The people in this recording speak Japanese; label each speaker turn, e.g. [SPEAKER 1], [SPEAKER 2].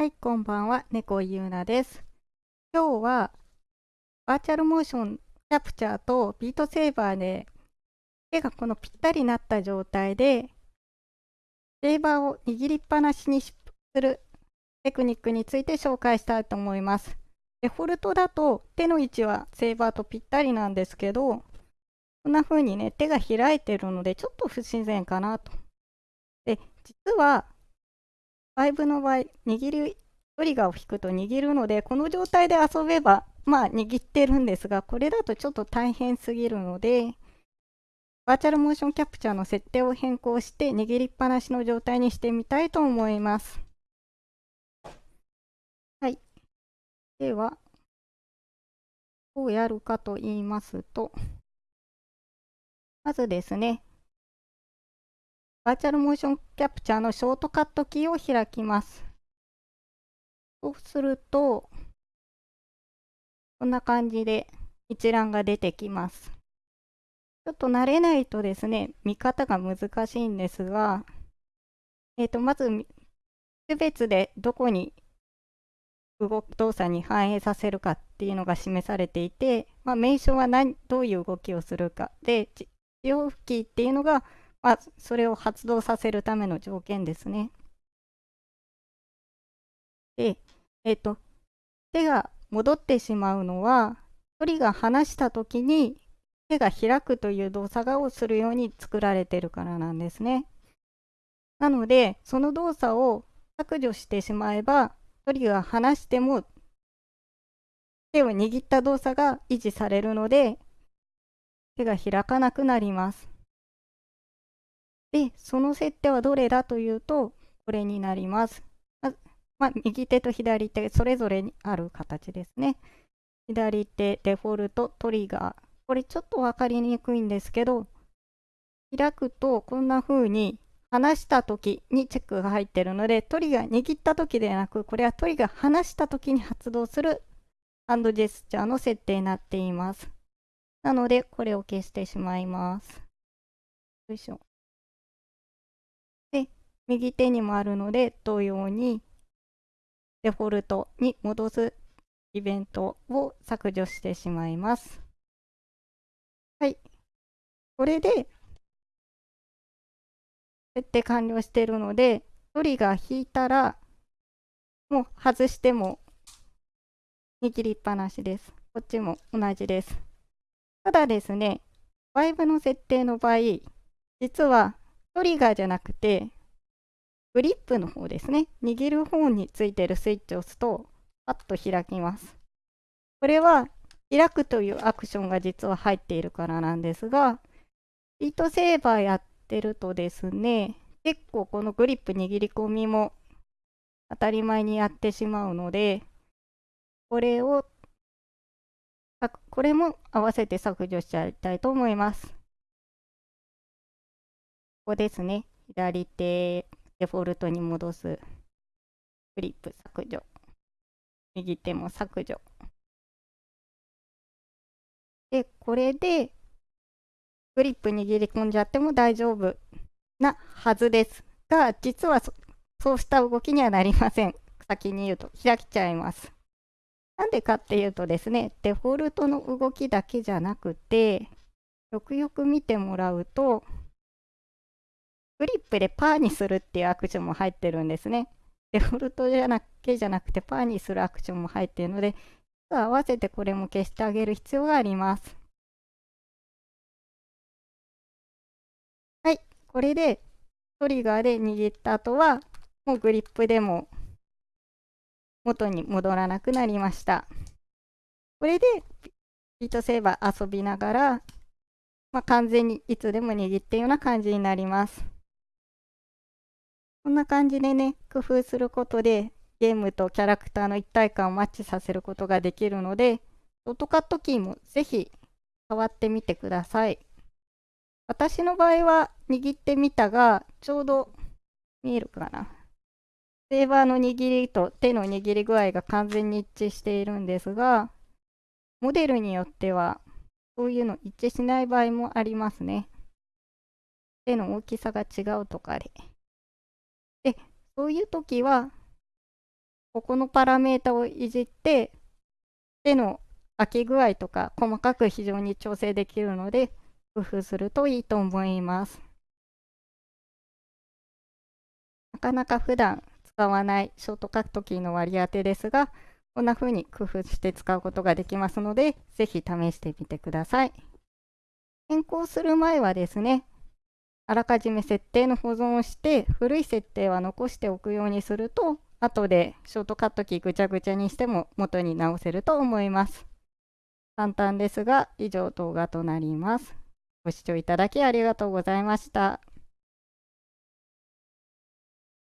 [SPEAKER 1] はい、こんばんは、猫ゆうなです。今日は、バーチャルモーションキャプチャーとビートセーバーで、手がこのぴったりになった状態で、セーバーを握りっぱなしにするテクニックについて紹介したいと思います。デフォルトだと手の位置はセーバーとぴったりなんですけど、こんな風にね、手が開いてるので、ちょっと不自然かなと。で、実は、5の場合、握り、トリガーを引くと握るので、この状態で遊べば、まあ握ってるんですが、これだとちょっと大変すぎるので、バーチャルモーションキャプチャーの設定を変更して握りっぱなしの状態にしてみたいと思います。はい。では、どうやるかと言いますと、まずですね、バーチャルモーションキャプチャーのショートカットキーを開きます。そうすると、こんな感じで一覧が出てきます。ちょっと慣れないとですね、見方が難しいんですが、えっ、ー、と、まず、区別でどこに動動作に反映させるかっていうのが示されていて、まあ、名称は何どういう動きをするかで、使用キーっていうのがあ、それを発動させるための条件ですね。で、えっ、と、手が戻ってしまうのは、鳥が離したときに手が開くという動作をするように作られてるからなんですね。なので、その動作を削除してしまえば、鳥が離しても手を握った動作が維持されるので、手が開かなくなります。で、その設定はどれだというと、これになります。ままあ、右手と左手、それぞれにある形ですね。左手、デフォルト、トリガー。これちょっと分かりにくいんですけど、開くとこんな風に離した時にチェックが入っているので、トリガー握った時ではなく、これはトリガー離した時に発動するハンドジェスチャーの設定になっています。なので、これを消してしまいます。よいしょ。右手にもあるので同様にデフォルトに戻すイベントを削除してしまいます。はい。これで設定完了しているので、トリガー引いたらもう外しても握りっぱなしです。こっちも同じです。ただですね、バイブの設定の場合、実はトリガーじゃなくて、グリップの方ですね。握る方についてるスイッチを押すと、パッと開きます。これは、開くというアクションが実は入っているからなんですが、ビートセーバーやってるとですね、結構このグリップ握り込みも当たり前にやってしまうので、これを、これも合わせて削除しちゃいたいと思います。ここですね。左手デフォルトに戻す。クリップ削除。右手も削除。で、これで、グリップ握り込んじゃっても大丈夫なはずですが、実はそうした動きにはなりません。先に言うと、開きちゃいます。なんでかっていうとですね、デフォルトの動きだけじゃなくて、よくよく見てもらうと、グリップでパーにするっていうアクションも入ってるんですね。デフォルトじゃなけじゃなくてパーにするアクションも入っているので、合わせてこれも消してあげる必要があります。はい、これでトリガーで握った後は、もうグリップでも元に戻らなくなりました。これでビートセーバー遊びながら、まあ、完全にいつでも握っているような感じになります。こんな感じでね、工夫することで、ゲームとキャラクターの一体感をマッチさせることができるので、ショートカットキーもぜひ触ってみてください。私の場合は握ってみたが、ちょうど見えるかな。セーバーの握りと手の握り具合が完全に一致しているんですが、モデルによってはそういうの一致しない場合もありますね。手の大きさが違うとかで。そういう時は、ここのパラメータをいじって手の開き具合とか細かく非常に調整できるので工夫するといいと思います。なかなか普段使わないショートカットキーの割り当てですがこんな風に工夫して使うことができますのでぜひ試してみてください。変更する前はですねあらかじめ設定の保存をして古い設定は残しておくようにすると後でショートカットキーぐちゃぐちゃにしても元に直せると思います。簡単ですが以上動画となります。ご視聴いただきありがとうございました。